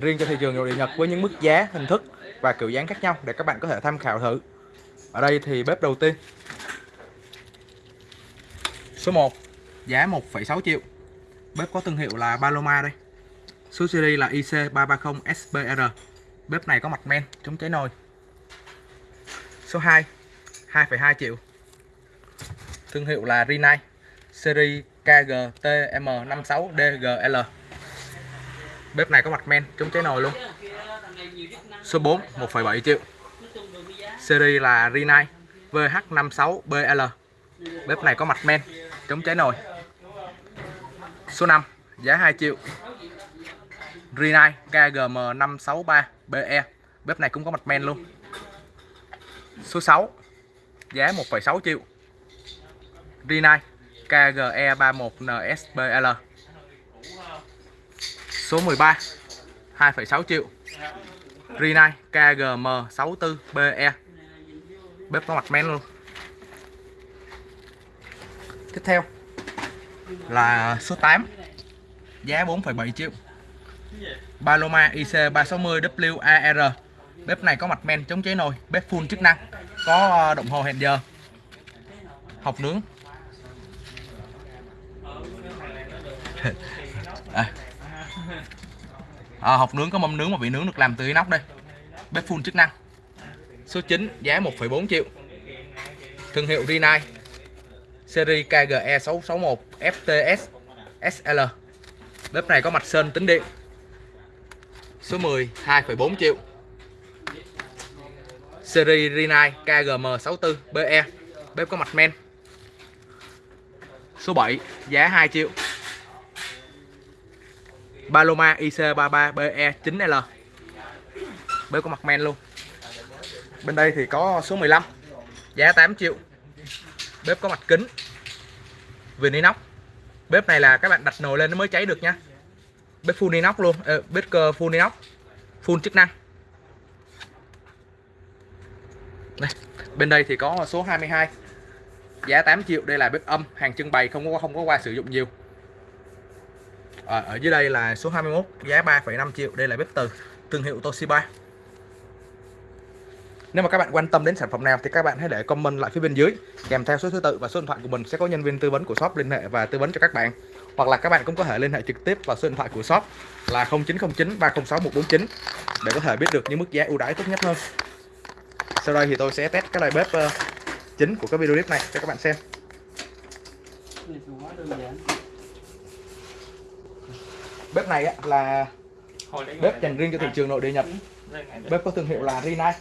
riêng cho thị trường nội địa Nhật với những mức giá, hình thức và kiểu dáng khác nhau để các bạn có thể tham khảo thử. Ở đây thì bếp đầu tiên. Số 1, giá 1,6 triệu. Bếp có thương hiệu là Paloma đây. Số series là IC330SBR. Bếp này có mặt men, chống cháy nồi. Số 2, 2,2 triệu. Thương hiệu là Rinnai. Series KGTM56DGL. Bếp này có mặt men, chống cháy nồi luôn. Số 4, 1,7 triệu. Series là Rinnai VH56BL. Bếp này có mặt men, chống cháy nồi. Số 5, giá 2 triệu. Rinnai KGM563BE. Bếp này cũng có mặt men luôn. Số 6, giá 1,6 triệu. Rinnai KGE31NSBL. Số 13, 2,6 triệu. Rinnai KGM64BE. Bếp có mặt men luôn. Tiếp theo là số 8 giá 4,7 triệu Paloma IC360WAR bếp này có mặt men chống cháy nồi bếp full chức năng có ờ, đồng hồ hẹn giờ học nướng à. À, hộp nướng có mâm nướng mà vị nướng được làm từ inox đây. Bếp full chức năng. Số 9 giá 1,4 triệu. Thương hiệu Rinnai. Series KGE 661 FTS SL bếp này có mặt sơn tính điện. Số 10 2,4 triệu. Series Rinnai KGM64 BE bếp có mặt men. Số 7 giá 2 triệu. Paloma IC33BE 9L bếp có mặt men luôn. Bên đây thì có số 15 giá 8 triệu. Bếp có mặt kính. Viền inox. Bếp này là các bạn đặt nồi lên nó mới cháy được nha. Bếp full inox luôn. À, bếp cơ full inox. Full chức năng. Đây. bên đây thì có số 22 giá 8 triệu. Đây là bếp âm hàng trưng bày không có không có qua sử dụng nhiều à, ở dưới đây là số 21 giá 3,5 triệu đây là bếp từ thương hiệu Toshiba nếu mà các bạn quan tâm đến sản phẩm nào thì các bạn hãy để comment lại phía bên dưới kèm theo số thứ tự và số điện thoại của mình sẽ có nhân viên tư vấn của shop liên hệ và tư vấn cho các bạn. Hoặc là các bạn cũng có thể liên hệ trực tiếp vào số điện thoại của shop là 0909 306 149 để có thể biết được những mức giá ưu đãi tốt nhất hơn. Sau đây thì tôi sẽ test cái loại bếp ờ, chính của cái video clip này cho các bạn xem. Bếp này là bếp dành riêng cho thị trường nội địa Nhật. Bếp có thương hiệu là Rinnai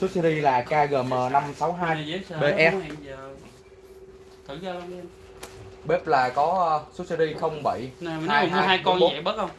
số series là KGM562BE bếp là có số series 07 Nè, mình nói mua hai con vậy bớt không?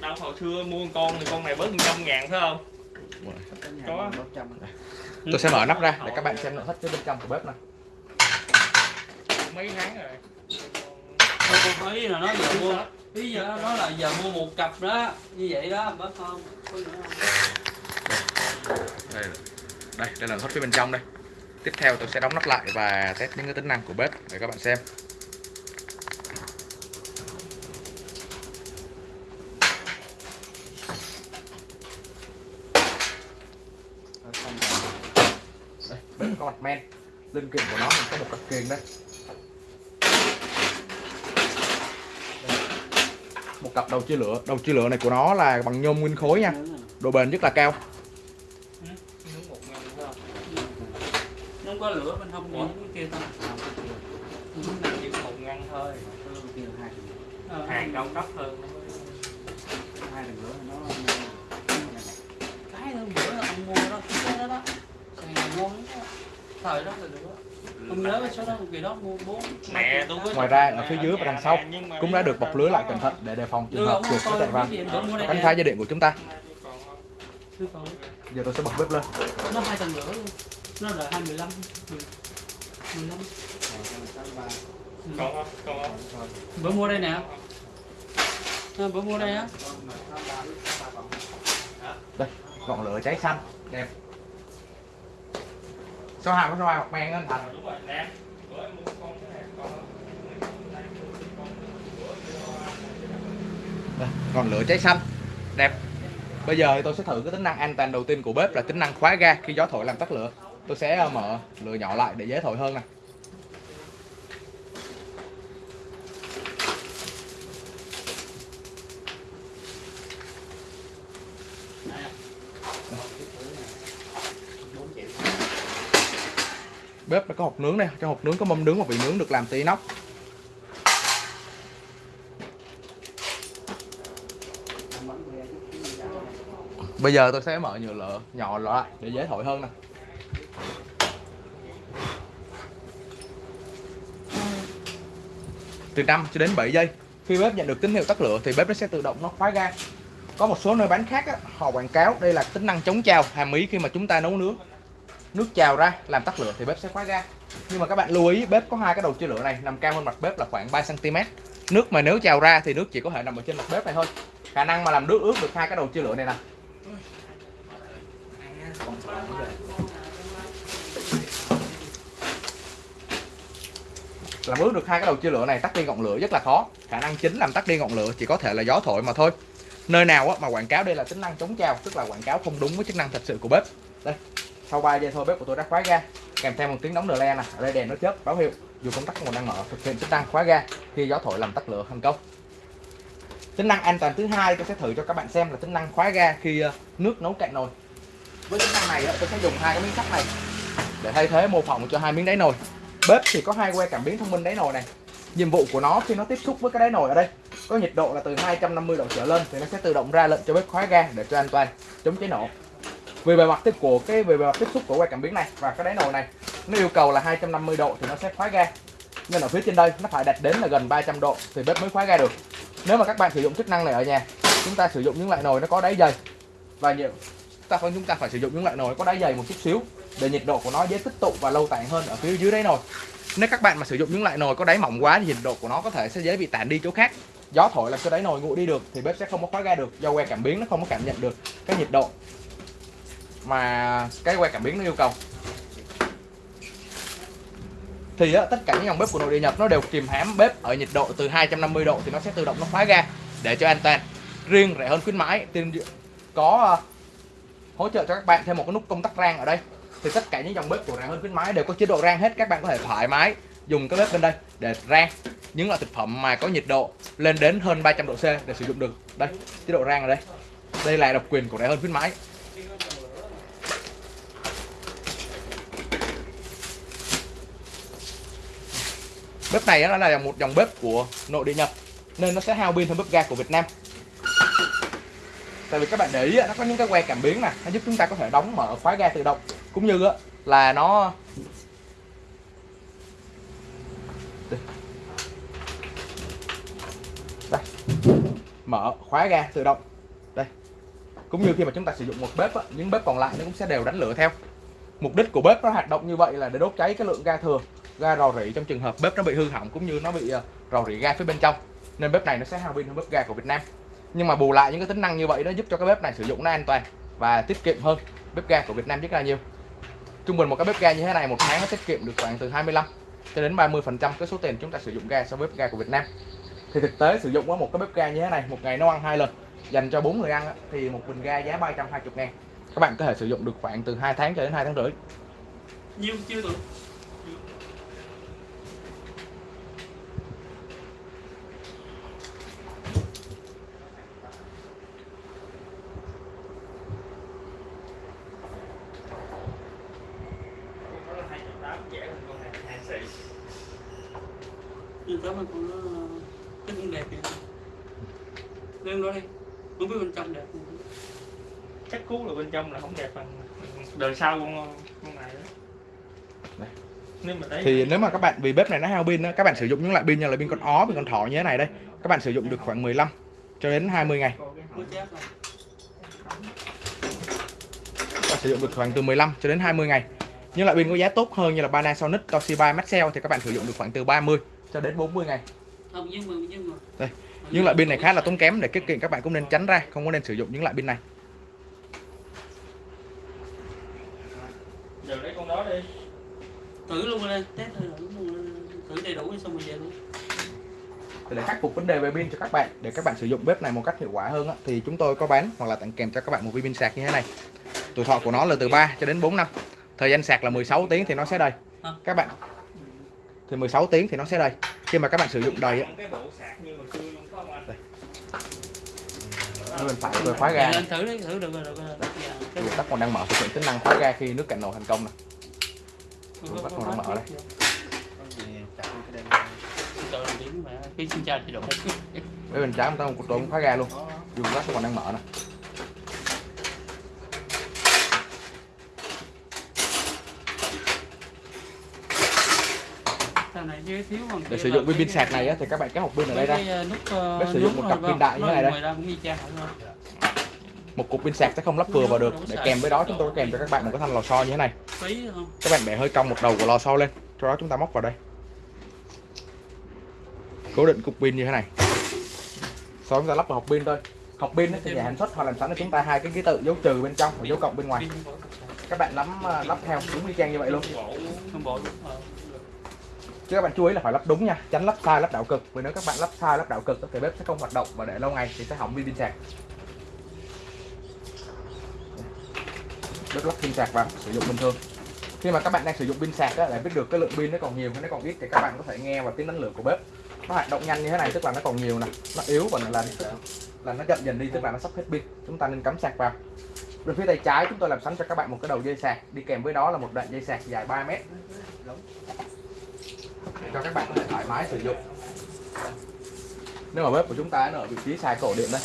Đâu hồi xưa mua con thì con này bớt 100 ngàn phải không? Có. Tôi sẽ mở nắp ra để các bạn xem nội thất phía bên trong của bếp này. Mấy tháng rồi. Tôi thấy là nó giờ mua Bây giờ nó là giờ mua một cặp đó Như vậy đó bớt không? Đây đây đây là hết phía bên trong đây. Tiếp theo tôi sẽ đóng nắp lại và test những cái tính năng của bếp để các bạn xem. Đây, bếp có mặt men. Linh kiện của nó mình có một cặp kiềng đây. Một cặp đầu chia lửa. Đầu chia lửa này của nó là bằng nhôm nguyên khối nha. Độ bền rất là cao. Có lửa bên hông những cái kia. Thôi Nằm chỉ một ngăn thôi. Hàng đông đốc hơn. Hai lần nữa nó cái hôm bữa ông mua đó. Cái đó đó. Thời đó là được đó ông nhớ cái số đó kỳ đó mua bốn Mẹ tôi có Ngoài ra ở phía dưới và đằng sau cũng đã được bọc lưới lại cẩn thận để đề phòng trường hợp chuột có chạy vào cánh phá dây điện của chúng ta. Giờ tôi sẽ bật bếp lên. nó hai tầng lửa luôn nó là hai mười lăm mười lăm Còn không? Còn không? bữa mua đây nè à, bữa mua đây á Đây, ngọn lửa cháy xanh, đẹp. Số 2 có số 2 hoặc men anh Thành. còn lửa cháy xanh, đẹp. Bây giờ thì tôi sẽ thử cái tính năng an toàn đầu tiên của bếp là tính năng khóa ga khi gió thổi làm tắt lửa. Tôi sẽ ờ, mở lửa nhỏ lại để dễ thổi hơn nè. Bếp nó có hộp nướng này, trong hộp nướng có mâm nướng và vị nướng được làm từ inox. Bây giờ tôi sẽ mở nhựa lửa nhỏ lại để dễ thổi hơn nè. Từ 5 cho đến 7 giây. Khi bếp nhận được tín hiệu tắt lửa thì bếp nó sẽ tự động nó khóa ga. Có một số nơi bán khác á, họ quảng cáo đây là tính năng chống trào hàm ý khi mà chúng ta nấu nướng. Nước trào ra, làm tắt lửa thì bếp sẽ khóa ga. Nhưng mà các bạn lưu ý, bếp có hai cái đầu chia lửa này, nằm cao hơn mặt bếp là khoảng 3 cm. Nước mà nếu trào ra thì nước chỉ có thể nằm ở trên mặt bếp này thôi. Khả năng mà làm nước ướt được hai cái đầu chia lửa này nè làm ướt được hai cái đầu chia lửa này, tắt đi ngọn lửa rất là khó khả năng chính làm tắt đi ngọn lửa chỉ có thể là gió thổi mà thôi nơi nào mà quảng cáo đây là tính năng chống trào tức là quảng cáo không đúng với chức năng thật sự của bếp đây sau 3 giây thôi, bếp của tôi đã khóa ga. Kèm theo một tiếng đóng đờ le nè ở đây đèn nó chớp, báo hiệu dù công tắc còn đang mở, thực hiện chức năng khóa ga khi gió thổi làm tắt lửa thành công. Tính năng an toàn thứ hai tôi sẽ thử cho các bạn xem là tính năng khóa ga khi ờ, nước nấu cạn nồi. Với tính năng này tôi sẽ dùng hai cái miếng sắt này để thay thế mô phỏng cho hai miếng đáy nồi. Bếp thì có hai que cảm biến thông minh đáy nồi này. Nhiệm vụ của nó khi nó tiếp xúc với cái đáy nồi ở đây, có nhiệt độ là từ 250 độ trở lên thì nó sẽ tự động ra lệnh cho bếp khóa ga để cho an toàn, chống cháy nổ về bề mặt tiếp của cái, về bề mặt tiếp xúc của que cảm biến này và cái đáy nồi này, nó yêu cầu là 250 độ thì nó sẽ khóa ga. Nên ở phía trên đây, nó phải đạt đến là gần 300 độ thì bếp mới khóa ga được. Nếu mà các bạn sử dụng chức năng này ở nhà, chúng ta sử dụng những loại nồi nó có đáy dày. Và nhiều ta phải chúng ta phải sử dụng những loại nồi có đáy dày một chút xíu để nhiệt độ của nó dễ tích tụ và lâu tản hơn ở phía dưới đáy nồi. Nếu các bạn mà sử dụng những loại nồi có đáy mỏng quá thì nhiệt độ của nó có thể sẽ dễ bị tản đi chỗ khác. Gió thổi làm cho đáy nồi nguội đi được thì bếp sẽ không có khóa ga được, do que cảm biến nó không có cảm nhận được cái nhiệt độ mà cái que cảm biến nó yêu cầu. Thì á, tất cả những dòng bếp của nội địa Nhật nó đều kìm hãm bếp ở nhiệt độ từ 250 độ thì nó sẽ tự động nó khóa ga để cho an toàn. Riêng rẻ hơn khuyến mãi thì có ờ, hỗ trợ cho các bạn thêm một cái nút công tắc rang ở đây. Thì tất cả những dòng bếp của rẻ hơn khuyến mãi đều có chế độ rang hết các bạn có thể thoải mái dùng cái bếp bên đây để rang những loại thực phẩm mà có nhiệt độ lên đến hơn 300 độ C để sử dụng được. Đây chế độ rang ở đây. Đây là độc quyền của rẻ hơn khuyến mãi. Bếp này nó là một dòng bếp của nội địa Nhật, nên nó sẽ hao pin hơn bếp ga của Việt Nam. Tại vì các bạn để ý nó có những cái que cảm biến nè, nó giúp chúng ta có thể đóng mở khóa ga tự động, cũng như là nó đây. Mở khóa ga tự động. Đây. Cũng như khi mà chúng ta sử dụng một bếp những bếp còn lại nó cũng sẽ đều đánh lửa theo. Mục đích của bếp nó hoạt động như vậy là để đốt cháy cái lượng ga thừa ga rò rỉ trong trường hợp bếp nó bị hư hỏng cũng như nó bị ờ, rò rỉ ga phía bên trong. Nên bếp này nó sẽ hao pin hơn bếp ga của Việt Nam. Nhưng mà bù lại những cái tính năng như vậy nó giúp cho cái bếp này sử dụng nó an toàn và tiết kiệm hơn bếp ga của Việt Nam rất là nhiều. Trung bình một cái bếp ga như thế này một tháng nó tiết kiệm được khoảng từ 25 cho đến 30 phần trăm cái số tiền chúng ta sử dụng ga so với bếp ga của Việt Nam. Thì thực tế sử dụng với một cái bếp ga như thế này, một ngày nấu ăn hai lần, dành cho bốn người ăn thì một bình ga giá 320 ngàn. Các bạn có thể sử dụng được khoảng từ 2 tháng cho đến 2 tháng rưỡi. Nhiều chưa được nhưng tấm con nó cái cũng đẹp vậy lên đó đi không biết bên trong đẹp. Không chắc cú là bên trong là không đẹp bằng đời sau con con này đó. Đây. nếu mà đấy thì nếu mà các bạn vì bếp này nó hao pin á, các bạn sử dụng những loại pin như là pin con ó pin con thỏ như thế này đây các bạn sử dụng được khoảng 15 cho đến 20 ngày. Các bạn sử dụng được khoảng từ 15 cho đến 20 ngày. Những loại pin có giá tốt hơn như là Panasonic, Toshiba, Maxell thì các bạn sử dụng được khoảng từ 30 cho đến 40 ngày. Không nhưng mà nhưng mà Đây, những loại pin này khá là tốn kém để tiết kiệm các bạn cũng nên tránh ra không có nên sử dụng những loại pin này. Giờ lấy con đó đi. Thử luôn lên test thử đầy đủ xong rồi về luôn. Để khắc phục vấn đề về pin cho các bạn để các bạn sử dụng bếp này một cách hiệu quả hơn á, thì chúng tôi có bán hoặc là tặng kèm cho các bạn một viên pin sạc như thế này. Tuổi thọ của nó là từ 3 cho đến 4 năm. Thời gian sạc là 16 tiếng thì nó sẽ đầy. Các bạn thì 16 tiếng thì nó sẽ đầy khi mà các bạn sử dụng đầy á, cái bộ sạc như hồi xưa luôn có không anh? Nó bên phải tôi khóa ga. Lên thử đi thử được rồi được rồi rồi. Tắt còn đang mở thực hiện tính năng khóa ga khi nước cạn nồi thành công này bắt còn đang mở đây. cái thì bên trái chúng ta một tôi cũng khóa ga luôn. Dùng lát còn đang mở nè này thiếu để sử dụng viên pin sạc này á, thì các bạn kéo hộp pin ở đây ra. ờ, nút ờ, sử dụng một cặp pin đại như này đây. một cục pin sạc sẽ không lắp vừa vào được. Để kèm với đó chúng tôi có kèm cho các bạn một cái thanh lò xo như thế này. Các bạn bẻ hơi cong một đầu của lò xo lên. Sau đó chúng ta móc vào đây. Cố định cục pin như thế này. Sau đó chúng ta lắp vào hộp pin thôi. Hộp pin thì nhà sản xuất họ làm sẵn cho chúng ta hai cái ký tự dấu trừ bên trong và dấu cộng bên ngoài. Các bạn lắm à, lắp theo đúng y chang như vậy luôn chứ các bạn chú ý là phải lắp đúng nha tránh lắp sai lắp đảo cực. Vì nếu các bạn lắp sai lắp đảo cực thì bếp sẽ không hoạt động và để lâu ngày thì sẽ hỏng pin sạc. Bếp lắp pin sạc vào sử dụng bình thường. Khi mà các bạn đang sử dụng pin sạc á, để biết được cái lượng pin nó còn nhiều hay nó còn ít thì các bạn có thể nghe vào tiếng đánh lửa của bếp. Nó hoạt động nhanh như thế này tức là nó còn nhiều nè nó yếu và là là nó chậm dần đi tức là nó sắp hết pin. Chúng ta nên cắm sạc vào. Bên phía tay trái chúng tôi làm sẵn cho các bạn một cái đầu dây sạc. Đi kèm với đó là một đoạn dây sạc dài 3 mét để cho các bạn có thể thoải mái sử dụng. Nếu mà bếp của chúng ta nó ở vị trí xài cổ điện đây,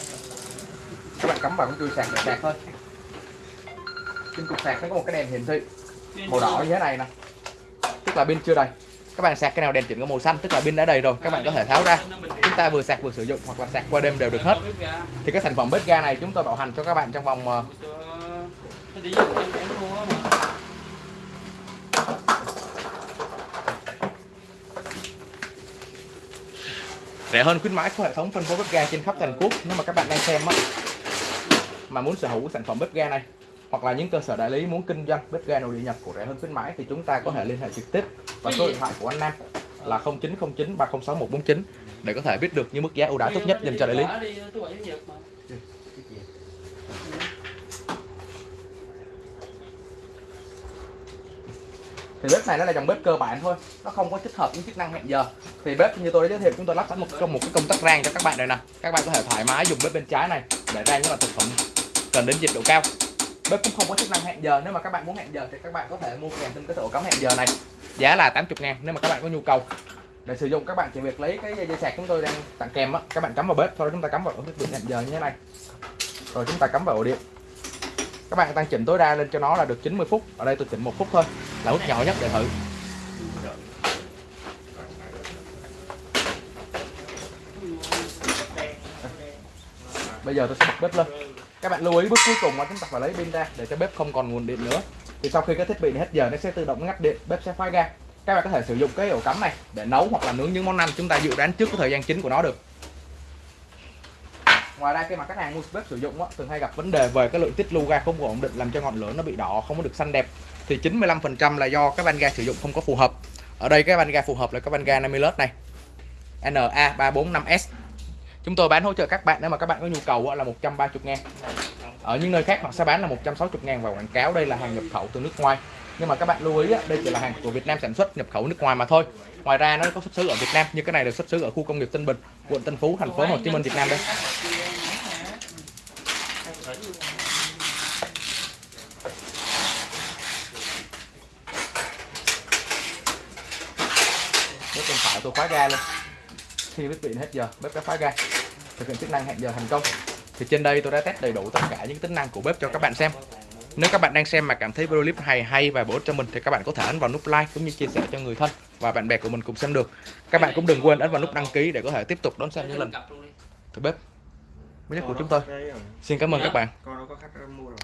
các bạn cắm vào cái chui sạc để sạc thôi. Trên cục sạc nó có một cái đèn hiển thị, màu đỏ như thế này nè. Tức là pin chưa đầy. Các bạn sạc cái nào đèn chuyển có màu xanh, tức là pin đã đầy rồi, các bạn có thể tháo ra. Chúng ta vừa sạc vừa sử dụng, hoặc là sạc qua đêm đều được hết. Thì cái sản phẩm bếp ga này chúng tôi bảo hành cho các bạn trong vòng ờ, Cái đi em em mua á mà rẻ hơn khuyến mãi của hệ thống phân phối bếp ga trên khắp toàn quốc nếu mà các bạn đang xem á, mà muốn sở hữu sản phẩm bếp ga này, hoặc là những cơ sở đại lý muốn kinh doanh bếp ga nội địa nhập của rẻ hơn khuyến mãi, thì chúng ta có thể liên hệ trực tiếp và số điện thoại của anh Nam là 0909 306 149 để có thể biết được những mức giá ưu đãi tốt nhất dành cho đại lý. Bỏ đi, tôi bảy Nhật mà. Thì bếp này nó là dòng bếp cơ bản thôi, nó không có tích hợp những chức năng hẹn giờ. Thì bếp như tôi đã giới thiệu chúng tôi lắp sẵn một trong một cái công tắc rang cho các bạn đây nè. Các bạn có thể thoải mái dùng bếp bên trái này để rang những loại thực phẩm cần đến nhiệt độ cao. Bếp cũng không có chức năng hẹn giờ, nếu mà các bạn muốn hẹn giờ thì các bạn có thể mua kèm thêm cái ổ cắm hẹn giờ này. Giá là 80 ngàn nếu mà các bạn có nhu cầu. Để sử dụng các bạn chỉ việc lấy cái dây sạc chúng tôi đang tặng kèm á, các bạn cắm vào bếp, sau đó chúng ta cắm vào ổ thiết bị hẹn giờ như thế này. Rồi chúng ta cắm vào ổ điện. Các bạn tăng chỉnh tối đa lên cho nó là được 90 phút. Ở đây tôi chỉnh một phút thôi, là mức nhỏ nhất để thử. Bây giờ tôi sẽ bật bếp lên. Các bạn lưu ý bước cuối cùng là chúng ta phải lấy pin ra để cho bếp không còn nguồn điện nữa. Thì sau khi cái thiết bị này hết giờ nó sẽ tự động ngắt điện, bếp sẽ khóa ga. Các bạn có thể sử dụng cái ổ cắm này để nấu hoặc là nướng những món ăn chúng ta dự đoán trước cái thời gian chính của nó được. Ngoài ra khi mà khách hàng mua bếp sử dụng á, thường hay gặp vấn đề về cái lượng tiết lưu ga không ổn định làm cho ngọn lửa nó bị đỏ không có được xanh đẹp thì 95% là do cái van ga sử dụng không có phù hợp. Ở đây cái van ga phù hợp là cái van ga Namilus này. NA345S. Chúng tôi bán hỗ trợ các bạn nếu mà các bạn có nhu cầu á, là 130 ngàn Ở những nơi khác họ sẽ bán là 160 ngàn và quảng cáo đây là hàng nhập khẩu từ nước ngoài. Nhưng mà các bạn lưu ý á, đây chỉ là hàng của Việt Nam sản xuất nhập khẩu nước ngoài mà thôi. Ngoài ra nó có xuất xứ ở Việt Nam như cái này được xuất xứ ở khu công nghiệp Tân Bình, quận Tân Phú, thành phố Hồ Chí Minh, Việt Nam đây bếp bên phải tôi khóa ga luôn. Khi bếp điện hết giờ, bếp đã khóa ga. Thực hiện chức năng hẹn giờ thành công. Thì trên đây tôi đã test đầy đủ tất cả những tính năng của bếp cho các bạn xem. Nếu các bạn đang xem mà cảm thấy video clip hay hay và bổ ích cho mình thì các bạn có thể ấn vào nút like cũng như chia sẻ cho người thân và bạn bè của mình cùng xem được. Các bạn cũng đừng quên ấn vào nút đăng ký để có thể tiếp tục đón xem những lần. Cặp thử bếp mới nhất của chúng tôi. xin cảm ơn các bạn. Con nó có khách mua rồi